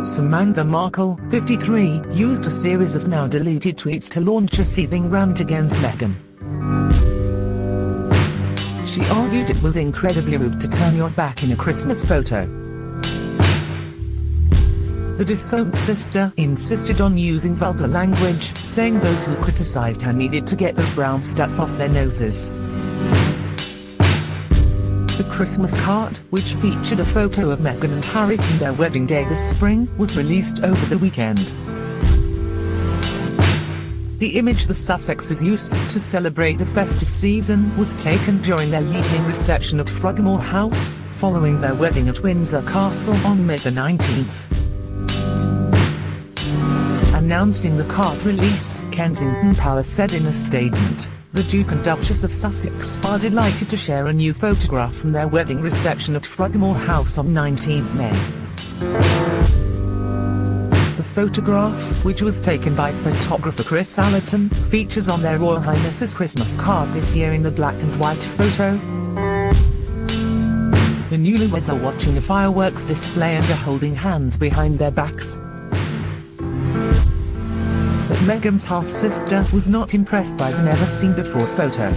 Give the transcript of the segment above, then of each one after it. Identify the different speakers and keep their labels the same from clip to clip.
Speaker 1: Samantha Markle, 53, used a series of now deleted tweets to launch a seething rant against Meghan. She argued it was incredibly rude to turn your back in a Christmas photo. The disowned sister insisted on using vulgar language, saying those who criticized her needed to get the brown stuff off their noses. The Christmas card, which featured a photo of Meghan and Harry from their wedding day this spring, was released over the weekend. The image the Sussexes used to celebrate the festive season was taken during their evening reception at Frogmore House, following their wedding at Windsor Castle on May the 19th. Announcing the card's release, Kensington Palace said in a statement, the Duke and Duchess of Sussex are delighted to share a new photograph from their wedding reception at Frogmore House on 19 May. The photograph, which was taken by photographer Chris Allerton, features on their Royal Highness's Christmas card this year in the black and white photo. The newlyweds are watching a fireworks display and are holding hands behind their backs. Meghan's half-sister was not impressed by the never-seen-before photo.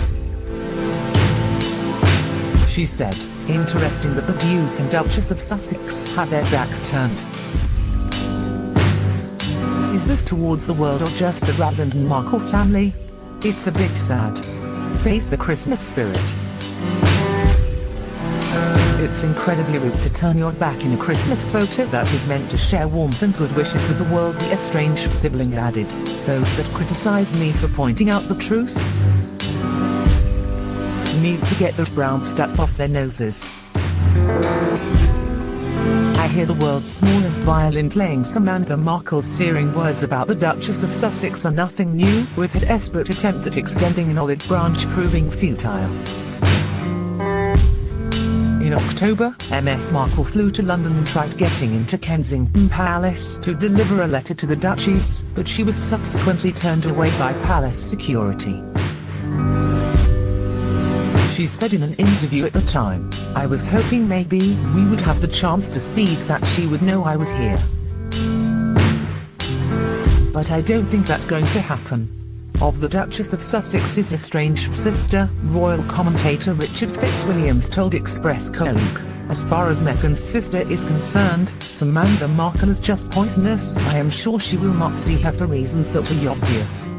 Speaker 1: She said, interesting that the Duke and Duchess of Sussex have their backs turned. Is this towards the world or just the Ragland and Markle family? It's a bit sad. Face the Christmas spirit. It's incredibly rude to turn your back in a Christmas photo that is meant to share warmth and good wishes with the world the estranged sibling added. Those that criticize me for pointing out the truth need to get the brown stuff off their noses. I hear the world's smallest violin playing Samantha Markle's searing words about the Duchess of Sussex are nothing new, with her desperate attempts at extending an olive branch proving futile. In October, MS Markle flew to London and tried getting into Kensington Palace to deliver a letter to the Duchess, but she was subsequently turned away by palace security. She said in an interview at the time, I was hoping maybe we would have the chance to speak that she would know I was here. But I don't think that's going to happen of the Duchess of Sussex's estranged sister, royal commentator Richard Fitzwilliams told Express Colleague. As far as Meghan's sister is concerned, Samantha Markle is just poisonous. I am sure she will not see her for reasons that are obvious.